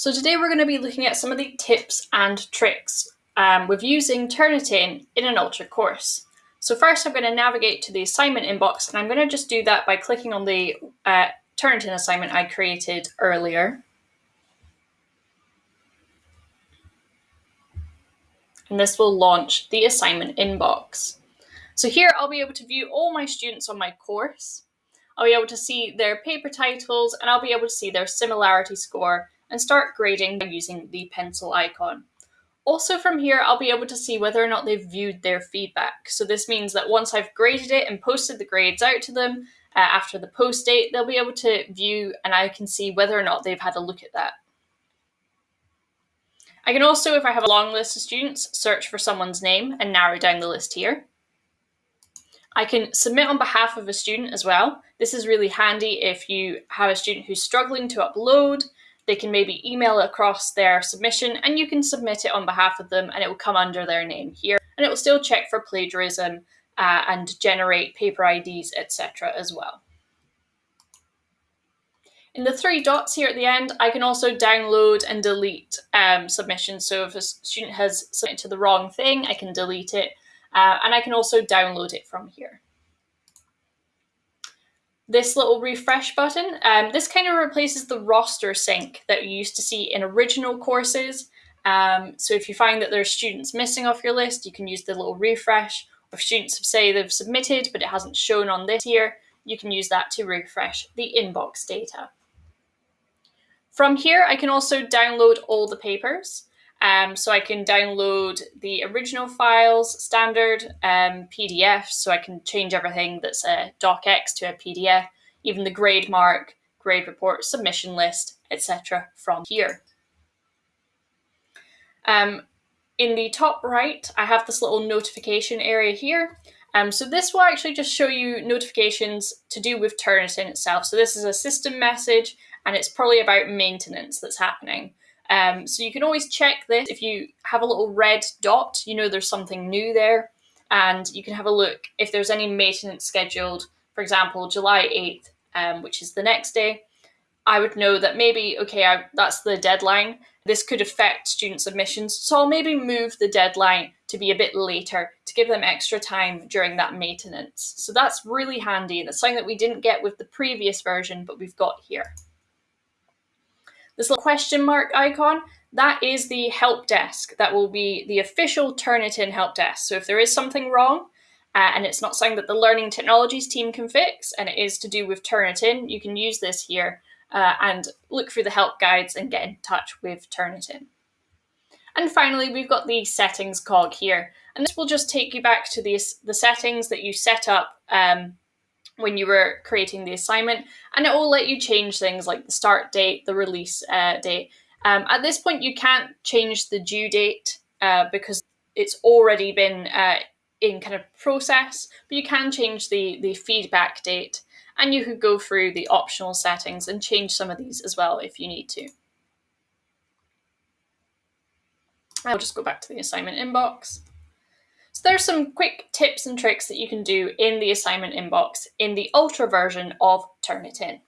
So today we're going to be looking at some of the tips and tricks um, with using Turnitin in an Ultra course. So first I'm going to navigate to the assignment inbox and I'm going to just do that by clicking on the uh, Turnitin assignment I created earlier. And this will launch the assignment inbox. So here I'll be able to view all my students on my course. I'll be able to see their paper titles and I'll be able to see their similarity score and start grading by using the pencil icon. Also from here, I'll be able to see whether or not they've viewed their feedback. So this means that once I've graded it and posted the grades out to them, uh, after the post date, they'll be able to view and I can see whether or not they've had a look at that. I can also, if I have a long list of students, search for someone's name and narrow down the list here. I can submit on behalf of a student as well. This is really handy if you have a student who's struggling to upload they can maybe email across their submission and you can submit it on behalf of them and it will come under their name here and it will still check for plagiarism uh, and generate paper IDs, etc. as well. In the three dots here at the end, I can also download and delete um, submissions. So if a student has submitted to the wrong thing, I can delete it. Uh, and I can also download it from here this little refresh button. Um, this kind of replaces the roster sync that you used to see in original courses. Um, so if you find that there are students missing off your list, you can use the little refresh. If students have say they've submitted, but it hasn't shown on this here, you can use that to refresh the inbox data. From here, I can also download all the papers. Um, so I can download the original files, standard um, PDF, so I can change everything that's a docx to a PDF, even the grade mark, grade report, submission list, etc. from here. Um, in the top right, I have this little notification area here. Um, so this will actually just show you notifications to do with Turnitin itself. So this is a system message and it's probably about maintenance that's happening. Um, so you can always check this. If you have a little red dot, you know there's something new there. And you can have a look if there's any maintenance scheduled, for example, July 8th, um, which is the next day. I would know that maybe, okay, I, that's the deadline. This could affect student submissions. So I'll maybe move the deadline to be a bit later to give them extra time during that maintenance. So that's really handy. That's something that we didn't get with the previous version, but we've got here. This little question mark icon, that is the help desk. That will be the official Turnitin help desk. So if there is something wrong, uh, and it's not something that the Learning Technologies team can fix, and it is to do with Turnitin, you can use this here uh, and look through the help guides and get in touch with Turnitin. And finally, we've got the settings cog here. And this will just take you back to the, the settings that you set up um, when you were creating the assignment, and it will let you change things like the start date, the release uh, date. Um, at this point, you can't change the due date uh, because it's already been uh, in kind of process, but you can change the, the feedback date and you could go through the optional settings and change some of these as well if you need to. I'll just go back to the assignment inbox. So there's some quick tips and tricks that you can do in the assignment inbox in the Ultra version of Turnitin.